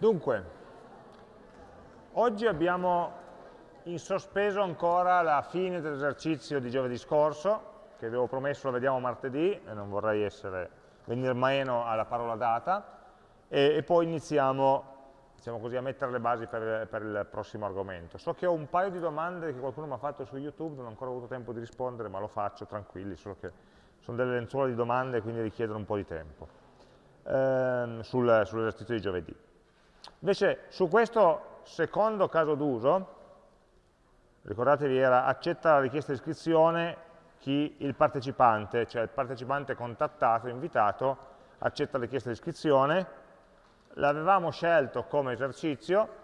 Dunque, oggi abbiamo in sospeso ancora la fine dell'esercizio di giovedì scorso, che avevo promesso lo vediamo martedì, e non vorrei essere, venire meno alla parola data, e, e poi iniziamo diciamo così, a mettere le basi per, per, il prossimo argomento. So che ho un paio di domande che qualcuno mi ha fatto su YouTube, non ho ancora avuto tempo di rispondere, ma lo faccio tranquilli, solo che sono delle lenzuola di domande, quindi richiedono un po' di tempo, ehm, sul, sull'esercizio di giovedì. Invece su questo secondo caso d'uso, ricordatevi era accetta la richiesta di iscrizione chi il partecipante, cioè il partecipante contattato, invitato, accetta la richiesta di iscrizione, l'avevamo scelto come esercizio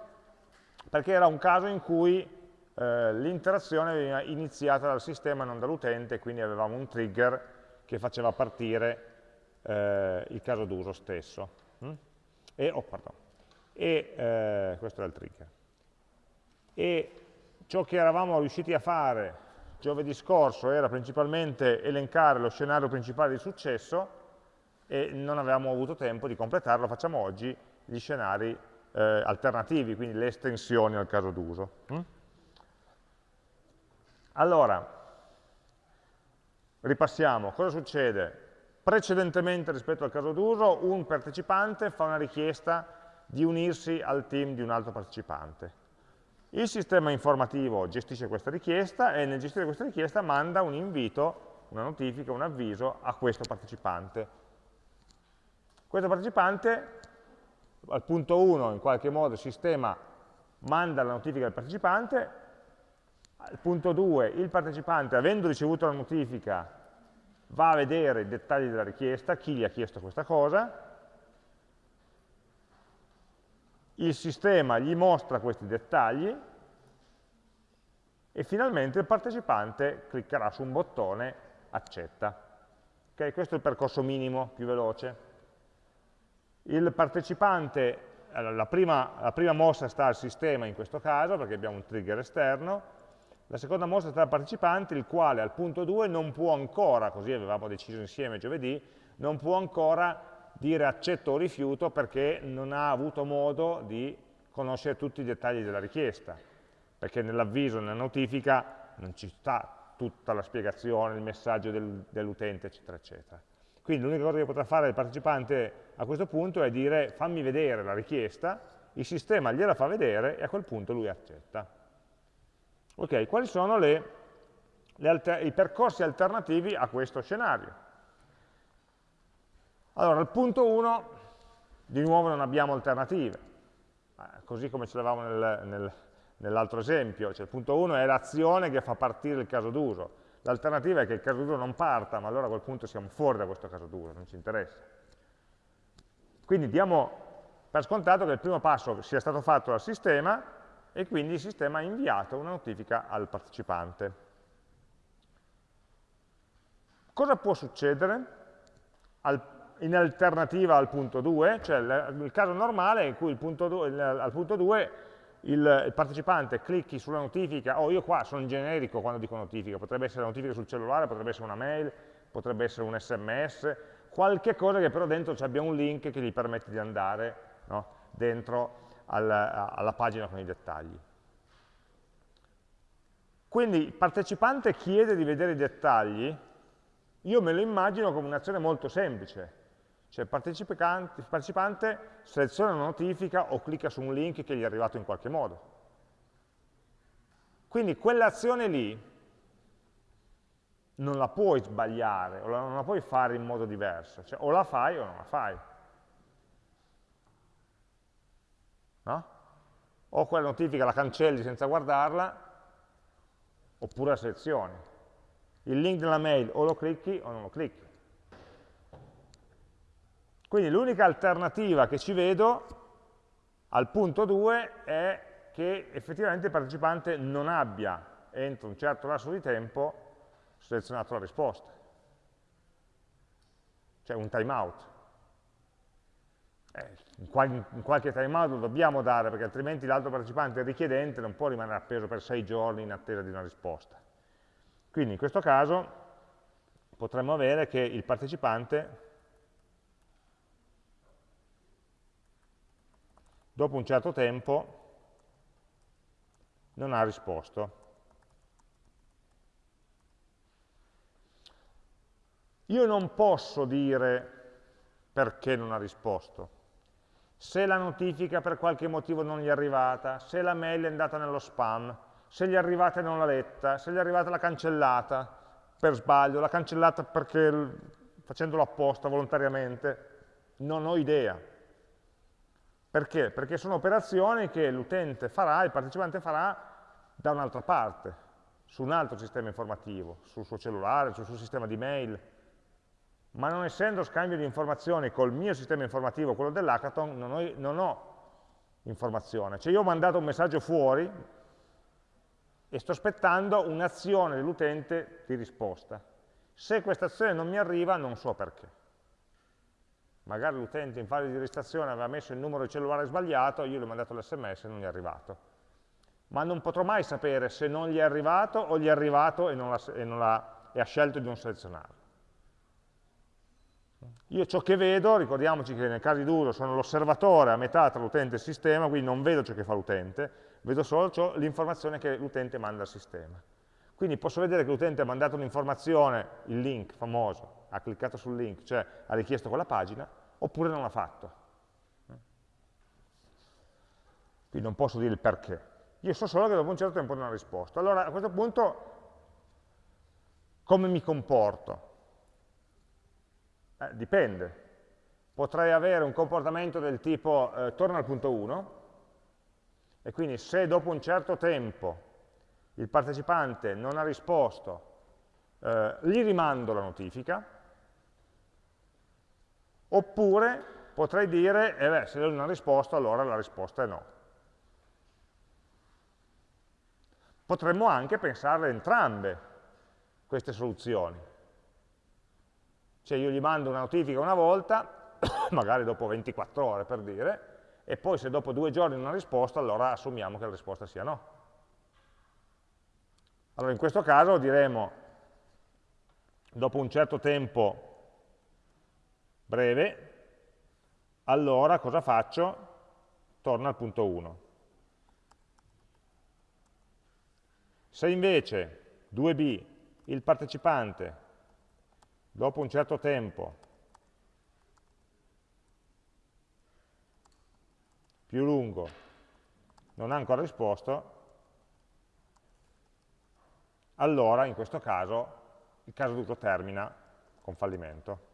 perché era un caso in cui eh, l'interazione veniva iniziata dal sistema e non dall'utente, quindi avevamo un trigger che faceva partire eh, il caso d'uso stesso. Mm? E, oh, e eh, questo era il trigger. E ciò che eravamo riusciti a fare giovedì scorso era principalmente elencare lo scenario principale di successo e non avevamo avuto tempo di completarlo, facciamo oggi gli scenari eh, alternativi, quindi le estensioni al caso d'uso. Mm? Allora, ripassiamo, cosa succede? Precedentemente rispetto al caso d'uso, un partecipante fa una richiesta di unirsi al team di un altro partecipante. Il sistema informativo gestisce questa richiesta e nel gestire questa richiesta manda un invito, una notifica, un avviso a questo partecipante. Questo partecipante, al punto 1, in qualche modo il sistema manda la notifica al partecipante, al punto 2 il partecipante, avendo ricevuto la notifica, va a vedere i dettagli della richiesta, chi gli ha chiesto questa cosa, il sistema gli mostra questi dettagli e finalmente il partecipante cliccherà su un bottone accetta. Okay, questo è il percorso minimo, più veloce. Il partecipante, la prima, la prima mossa sta al sistema in questo caso, perché abbiamo un trigger esterno, la seconda mossa sta al partecipante, il quale al punto 2 non può ancora, così avevamo deciso insieme giovedì, non può ancora dire accetto o rifiuto perché non ha avuto modo di conoscere tutti i dettagli della richiesta, perché nell'avviso, nella notifica, non ci sta tutta la spiegazione, il messaggio del, dell'utente, eccetera, eccetera. Quindi l'unica cosa che potrà fare il partecipante a questo punto è dire fammi vedere la richiesta, il sistema gliela fa vedere e a quel punto lui accetta. Ok, quali sono le, le i percorsi alternativi a questo scenario? Allora, al punto 1, di nuovo non abbiamo alternative, così come ce l'avevamo nel, nel, nell'altro esempio, cioè il punto 1 è l'azione che fa partire il caso d'uso, l'alternativa è che il caso d'uso non parta, ma allora a quel punto siamo fuori da questo caso d'uso, non ci interessa. Quindi diamo per scontato che il primo passo sia stato fatto dal sistema e quindi il sistema ha inviato una notifica al partecipante. Cosa può succedere al in alternativa al punto 2, cioè il caso normale in cui punto 2, al punto 2 il, il, partecipante clicchi sulla notifica, oh io qua sono generico quando dico notifica, potrebbe essere una notifica sul cellulare, potrebbe essere una mail, potrebbe essere un sms, qualche cosa che però dentro abbia un link che gli permette di andare no, dentro al, alla pagina con i dettagli. Quindi il partecipante chiede di vedere i dettagli, io me lo immagino come un'azione molto semplice, cioè il partecipante, il partecipante seleziona una notifica o clicca su un link che gli è arrivato in qualche modo. Quindi quell'azione lì non la puoi sbagliare, o non la puoi fare in modo diverso, cioè o la fai o non la fai. No? O quella notifica la cancelli senza guardarla, oppure la selezioni. Il link della mail o lo clicchi o non lo clicchi. Quindi l'unica alternativa che ci vedo al punto 2 è che effettivamente il partecipante non abbia, entro un certo lasso di tempo, selezionato la risposta. Cioè un timeout. Eh, in, qual in, qualche timeout lo dobbiamo dare, perché altrimenti l'altro partecipante richiedente non può rimanere appeso per sei giorni in attesa di una risposta. Quindi in questo caso potremmo avere che il partecipante dopo un certo tempo non ha risposto. Io non posso dire perché non ha risposto. Se la notifica per qualche motivo non gli è arrivata, se la mail è andata nello spam, se gli è arrivata e non l'ha letta, se gli è arrivata l'ha cancellata per sbaglio, l'ha cancellata perché facendolo apposta, volontariamente, non ho idea. Perché? Perché sono operazioni che l'utente farà, il partecipante farà da un'altra parte, su un altro sistema informativo, sul suo cellulare, sul suo sistema di mail, ma non essendo scambio di informazioni col mio sistema informativo, quello dell'hackathon, non, non ho, informazione. Cioè io ho mandato un messaggio fuori e sto aspettando un'azione dell'utente di risposta. Se questa azione non mi arriva, non so perché. Magari l'utente in fase di registrazione aveva messo il numero di cellulare sbagliato, io gli ho mandato l'sms e non gli è arrivato. Ma non potrò mai sapere se non gli è arrivato o gli è arrivato e, la, e, la, e ha scelto di non selezionarlo. Io ciò che vedo, ricordiamoci che nel caso di duro sono l'osservatore a metà tra l'utente e il sistema, quindi non vedo ciò che fa l'utente, vedo solo l'informazione che l'utente manda al sistema. Quindi posso vedere che l'utente ha mandato un'informazione, il link famoso, ha cliccato sul link, cioè ha richiesto quella pagina, oppure non l'ha fatto. Quindi non posso dire il perché. Io so solo che dopo un certo tempo non ha risposto. Allora a questo punto come mi comporto? Eh, dipende. Potrei avere un comportamento del tipo eh, torna al punto 1 e quindi se dopo un certo tempo il partecipante non ha risposto, eh, gli rimando la notifica, oppure potrei dire, eh beh, se lui non ha risposto, allora la risposta è no. Potremmo anche pensare entrambe queste soluzioni. Cioè io gli mando una notifica una volta, magari dopo 24 ore per dire, e poi se dopo due giorni non ha risposto, allora assumiamo che la risposta sia no. Allora in questo caso diremo, dopo un certo tempo breve, allora cosa faccio? Torno al punto 1. Se invece 2b il partecipante dopo un certo tempo più lungo non ha ancora risposto, allora in questo caso il caso d'uso termina con fallimento.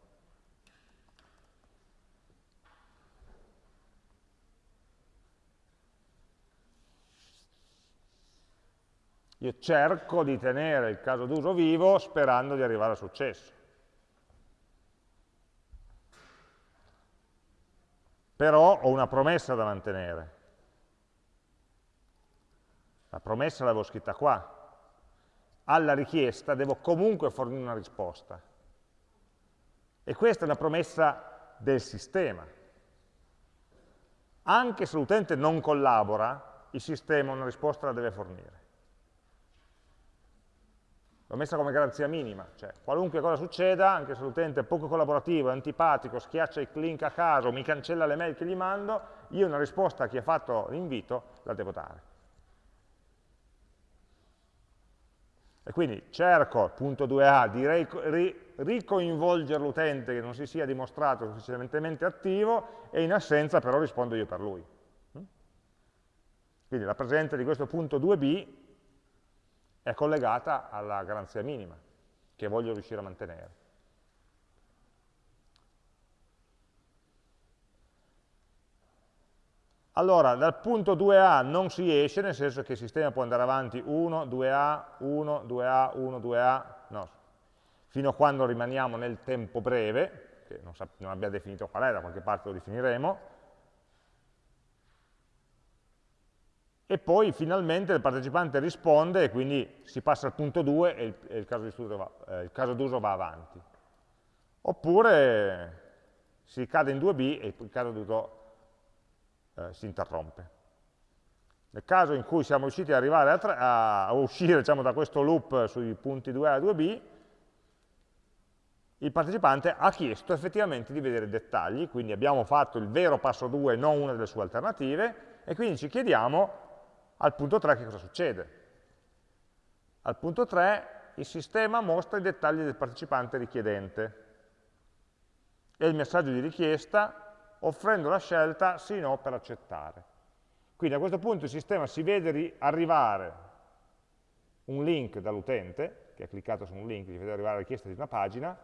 Io cerco di tenere il caso d'uso vivo sperando di arrivare al successo. Però ho una promessa da mantenere. La promessa l'avevo scritta qua. Alla richiesta devo comunque fornire una risposta. E questa è una promessa del sistema. Anche se l'utente non collabora, il sistema una risposta la deve fornire. L'ho messa come garanzia minima, cioè qualunque cosa succeda, anche se l'utente è poco collaborativo, è antipatico, schiaccia il link a caso, mi cancella le mail che gli mando, io una risposta a chi ha fatto l'invito la devo dare. E quindi cerco, punto 2a, di ricoinvolgere l'utente che non si sia dimostrato sufficientemente attivo e in assenza però rispondo io per lui. Quindi la presenza di questo punto 2b è collegata alla garanzia minima che voglio riuscire a mantenere. Allora, dal punto 2A non si esce, nel senso che il sistema può andare avanti 1, 2A, 1, 2A, 1, 2A, no, fino a quando rimaniamo nel tempo breve, che non, non abbiamo definito qual è, da qualche parte lo definiremo, e poi finalmente il partecipante risponde e quindi si passa al punto 2 e il, e il caso d'uso va, va, avanti. Oppure si cade in 2b e il caso d'uso eh, si interrompe. Nel caso in cui siamo riusciti ad arrivare a, a, a uscire diciamo, da questo loop sui punti 2a e 2b, il partecipante ha chiesto effettivamente di vedere i dettagli, quindi abbiamo fatto il vero passo 2, non una delle sue alternative, e quindi ci chiediamo al punto 3 che cosa succede. Al punto 3 il sistema mostra i dettagli del partecipante richiedente e il messaggio di richiesta offrendo la scelta sì o no per accettare. Quindi a questo punto il sistema si vede arrivare un link dall'utente, che ha cliccato su un link, gli vede arrivare la richiesta di una pagina,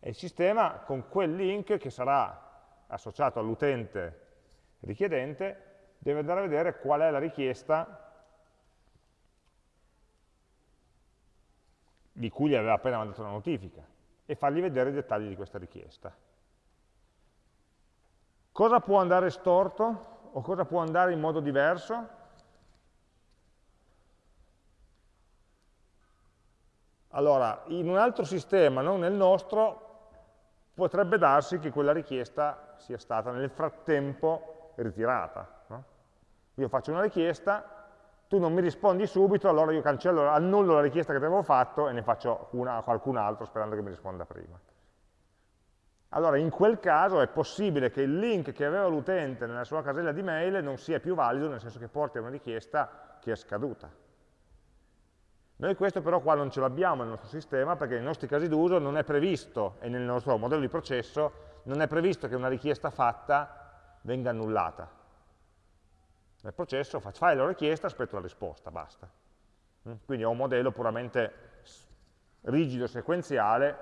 e il sistema con quel link che sarà associato all'utente richiedente deve andare a vedere qual è la richiesta di cui gli aveva appena mandato una notifica e fargli vedere i dettagli di questa richiesta. Cosa può andare storto o cosa può andare in modo diverso? Allora, in un altro sistema, non nel nostro, potrebbe darsi che quella richiesta sia stata nel frattempo ritirata. Io faccio una richiesta, tu non mi rispondi subito, allora io cancello, annullo la richiesta che ti avevo fatto e ne faccio una a qualcun altro sperando che mi risponda prima. Allora in quel caso è possibile che il link che aveva l'utente nella sua casella di mail non sia più valido, nel senso che porti a una richiesta che è scaduta. Noi questo però qua non ce l'abbiamo nel nostro sistema perché nei nostri casi d'uso non è previsto, e nel nostro modello di processo, non è previsto che una richiesta fatta venga annullata. Nel processo fai la richiesta, aspetto la risposta, basta. Mm? Quindi ho un modello puramente rigido, sequenziale,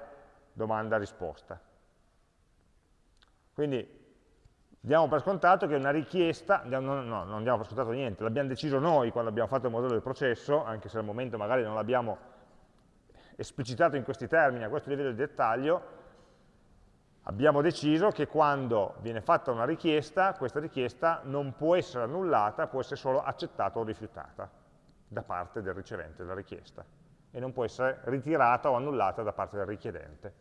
domanda-risposta. Quindi diamo per scontato che una richiesta, no, no, non diamo per scontato niente, l'abbiamo deciso noi quando abbiamo fatto il modello del processo, anche se al momento magari non l'abbiamo esplicitato in questi termini, a questo livello di dettaglio, abbiamo deciso che quando viene fatta una richiesta, questa richiesta non può essere annullata, può essere solo accettata o rifiutata da parte del ricevente della richiesta e non può essere ritirata o annullata da parte del richiedente.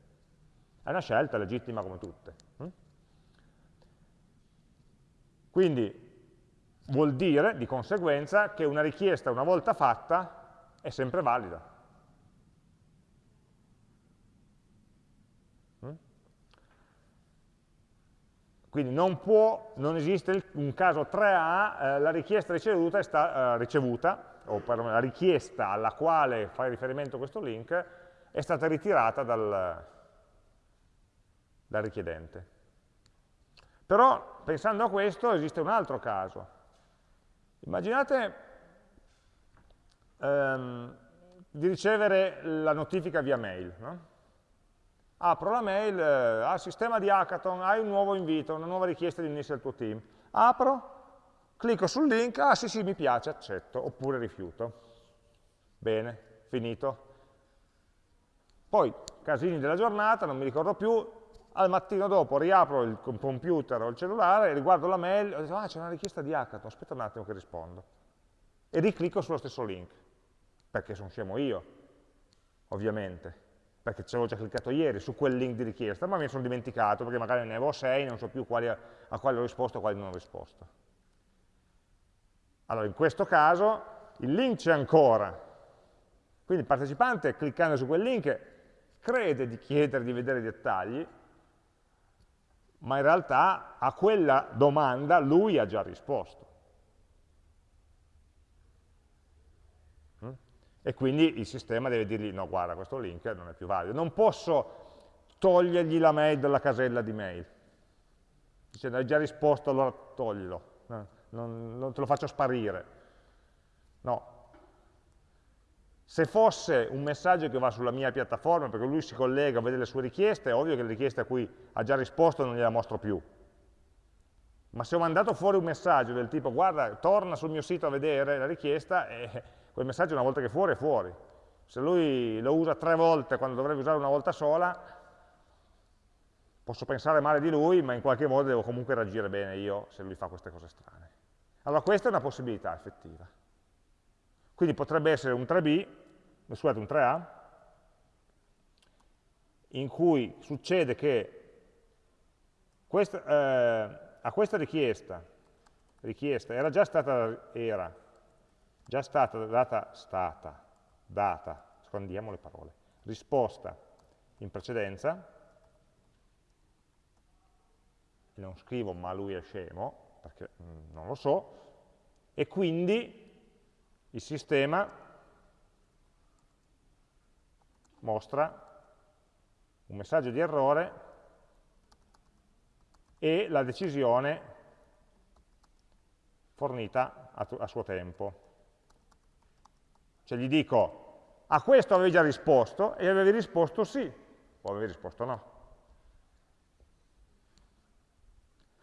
È una scelta legittima come tutte. Hm? Quindi vuol dire, di conseguenza, che una richiesta una volta fatta è sempre valida. Quindi non può, non esiste un caso 3A, eh, la richiesta ricevuta, sta, eh, ricevuta o per la richiesta alla quale fai riferimento questo link, è stata ritirata dal, dal richiedente. Però, pensando a questo, esiste un altro caso. Immaginate ehm, di ricevere la notifica via mail, no? Apro la mail, eh, al sistema di Hackathon, hai un nuovo invito, una nuova richiesta di unirsi al tuo team. Apro, clicco sul link, ah sì sì mi piace, accetto, oppure rifiuto. Bene, finito. Poi, casini della giornata, non mi ricordo più, al mattino dopo riapro il computer o il cellulare, riguardo la mail, ho detto, ah c'è una richiesta di Hackathon, aspetta un attimo che rispondo. E riclicco sullo stesso link, perché sono scemo io, ovviamente perché ci avevo già cliccato ieri su quel link di richiesta, ma mi sono dimenticato perché magari ne avevo 6, non so più quali, a quali ho risposto e a quali non ho risposto. Allora, in questo caso il link c'è ancora, quindi il partecipante cliccando su quel link crede di chiedere di vedere i dettagli, ma in realtà a quella domanda lui ha già risposto. E quindi il sistema deve dirgli no guarda questo link non è più valido. Non posso togliergli la mail dalla casella di mail, dicendo hai già risposto allora toglilo, no, non, non te lo faccio sparire. No. Se fosse un messaggio che va sulla mia piattaforma, perché lui si collega, vede le sue richieste, è ovvio che le richieste a cui ha già risposto non gliela mostro più. Ma se ho mandato fuori un messaggio del tipo guarda, torna sul mio sito a vedere la richiesta, eh, quel messaggio una volta che è fuori è fuori. Se lui lo usa tre volte quando dovrebbe usare una volta sola, posso pensare male di lui, ma in qualche modo devo comunque reagire bene io se lui fa queste cose strane. Allora questa è una possibilità effettiva. Quindi potrebbe essere un 3B, scusate, un 3A, in cui succede che questa, eh, a questa richiesta, richiesta era già stata, era, già stata data, stata, data, scondiamo le parole, risposta in precedenza, non scrivo ma lui è scemo, perché mm, non lo so, e quindi il sistema mostra un messaggio di errore e la decisione fornita a, a suo tempo. Cioè gli dico, a questo avevi già risposto e avevi risposto sì, o avevi risposto no.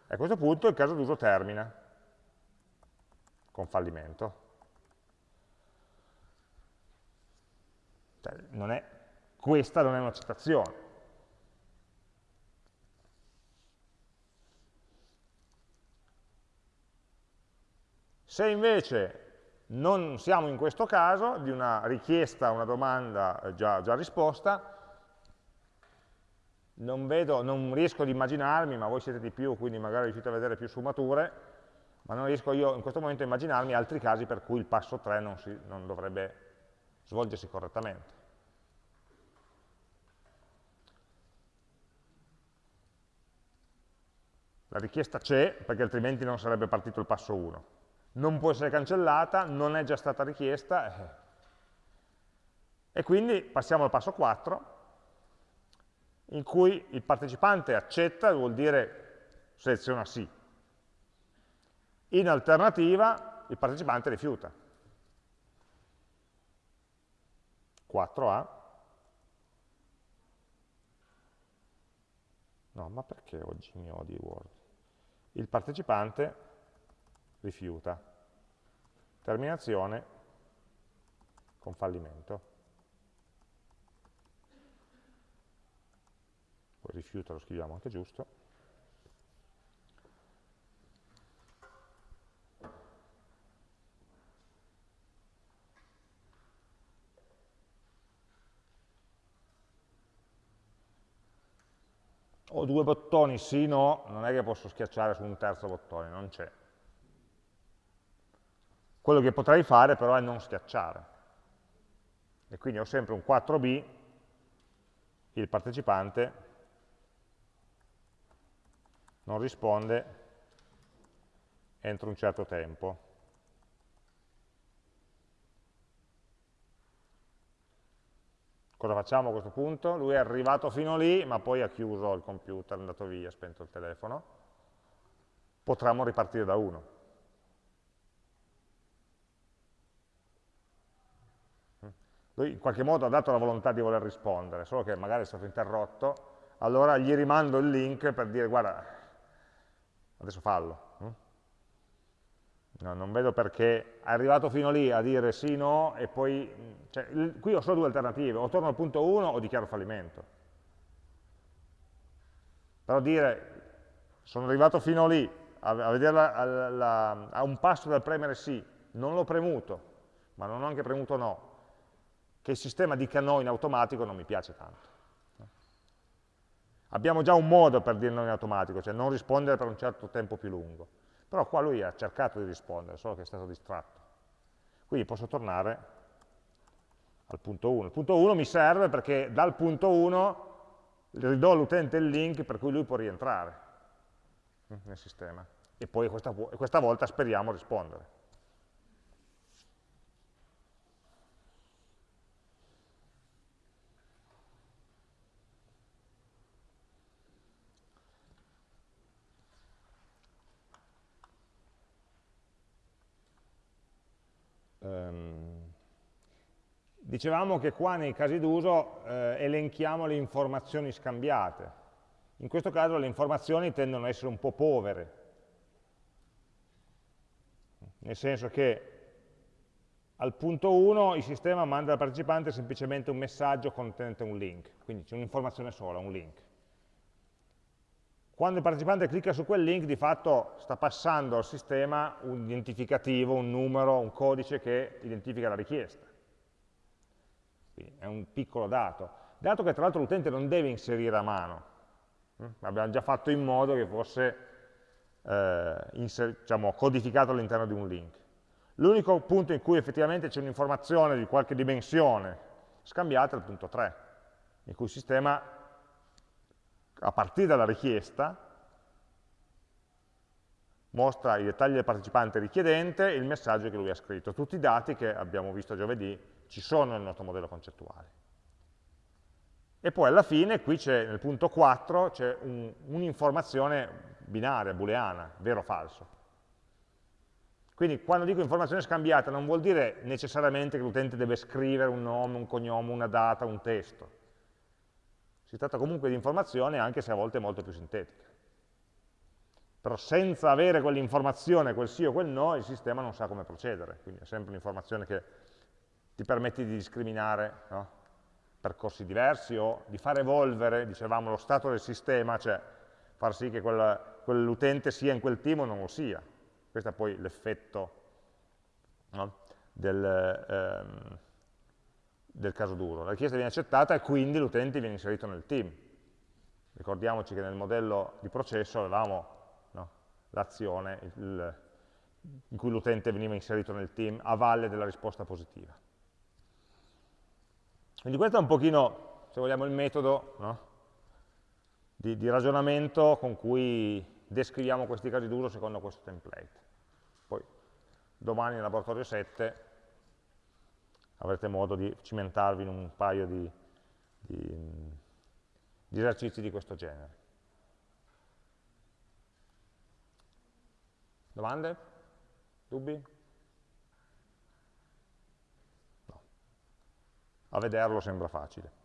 E a questo punto il caso d'uso termina con fallimento. Cioè, non è, questa non è un'accettazione. Se invece non siamo in questo caso, di una richiesta, una domanda eh, già, già risposta, non, vedo, non riesco ad immaginarmi, ma voi siete di più, quindi magari riuscite a vedere più sfumature, ma non riesco io in questo momento a immaginarmi altri casi per cui il passo 3 non, si, non dovrebbe svolgersi correttamente. La richiesta c'è, perché altrimenti non sarebbe partito il passo 1 non può essere cancellata, non è già stata richiesta, eh. e quindi passiamo al passo 4, in cui il partecipante accetta, vuol dire seleziona sì. In alternativa il partecipante rifiuta. 4A. No, ma perché oggi mi odi Word? Il partecipante rifiuta. Terminazione con fallimento. Poi rifiuta lo scriviamo anche giusto. Ho due bottoni sì, no, non è che posso schiacciare su un terzo bottone, non c'è. Quello che potrei fare però è non schiacciare. E quindi ho sempre un 4b, il partecipante non risponde entro un certo tempo. Cosa facciamo a questo punto? Lui è arrivato fino lì, ma poi ha chiuso il computer, è andato via, ha spento il telefono. Potremmo ripartire da 1. Lui in qualche modo ha dato la volontà di voler rispondere, solo che magari è stato interrotto, allora gli rimando il link per dire guarda, adesso fallo. Hm? No, non vedo perché è arrivato fino lì a dire sì, no, e poi, cioè, qui ho solo due alternative, o torno al punto 1 o dichiaro fallimento. Però dire, sono arrivato fino lì, a, a, vederla, a, a, a un passo dal premere sì, non l'ho premuto, ma non ho anche premuto no, che il sistema dica no in automatico non mi piace tanto. Abbiamo già un modo per dire no in automatico, cioè non rispondere per un certo tempo più lungo. Però qua lui ha cercato di rispondere, solo che è stato distratto. Quindi posso tornare al punto 1. Il punto 1 mi serve perché dal punto 1 ridò all'utente il link per cui lui può rientrare nel sistema. E poi questa, questa volta speriamo rispondere. Dicevamo che qua nei casi d'uso eh, elenchiamo le informazioni scambiate. In questo caso le informazioni tendono ad essere un po' povere, nel senso che al punto 1 il sistema manda al partecipante semplicemente un messaggio contenente un link, quindi c'è un'informazione sola, un link. Quando il partecipante clicca su quel link, di fatto sta passando al sistema un identificativo, un numero, un codice che identifica la richiesta. Quindi è un piccolo dato. Dato che tra l'altro l'utente non deve inserire a mano. Mm? Abbiamo già fatto in modo che fosse eh, diciamo, codificato all'interno di un link. L'unico punto in cui effettivamente c'è un'informazione di qualche dimensione scambiata è il punto 3 in cui il sistema, a partire dalla richiesta, mostra i dettagli del partecipante richiedente e il messaggio che lui ha scritto. Tutti i dati che abbiamo visto giovedì ci sono nel nostro modello concettuale. E poi alla fine, qui c'è nel punto 4, c'è un'informazione un binaria, booleana, vero o falso. Quindi quando dico informazione scambiata non vuol dire necessariamente che l'utente deve scrivere un nome, un cognome, una data, un testo. Si tratta comunque di informazione anche se a volte molto più sintetica. Però senza avere quell'informazione, quel sì o quel no, il sistema non sa come procedere. Quindi è sempre un'informazione che ti permette di discriminare no? percorsi diversi o di far evolvere, dicevamo, lo stato del sistema, cioè far sì che quell'utente sia in quel team o non lo sia. Questo è poi l'effetto no? del, ehm, del, caso duro. La richiesta viene accettata e quindi l'utente viene inserito nel team. Ricordiamoci che nel modello di processo avevamo no? l'azione in cui l'utente veniva inserito nel team a valle della risposta positiva. Quindi questo è un pochino, se vogliamo, il metodo no? di, di ragionamento con cui descriviamo questi casi d'uso secondo questo template. Poi domani nel laboratorio 7 avrete modo di cimentarvi in un paio di, di, di esercizi di questo genere. Domande? Dubbi? A vederlo sembra facile.